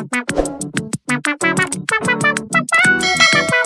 Bye.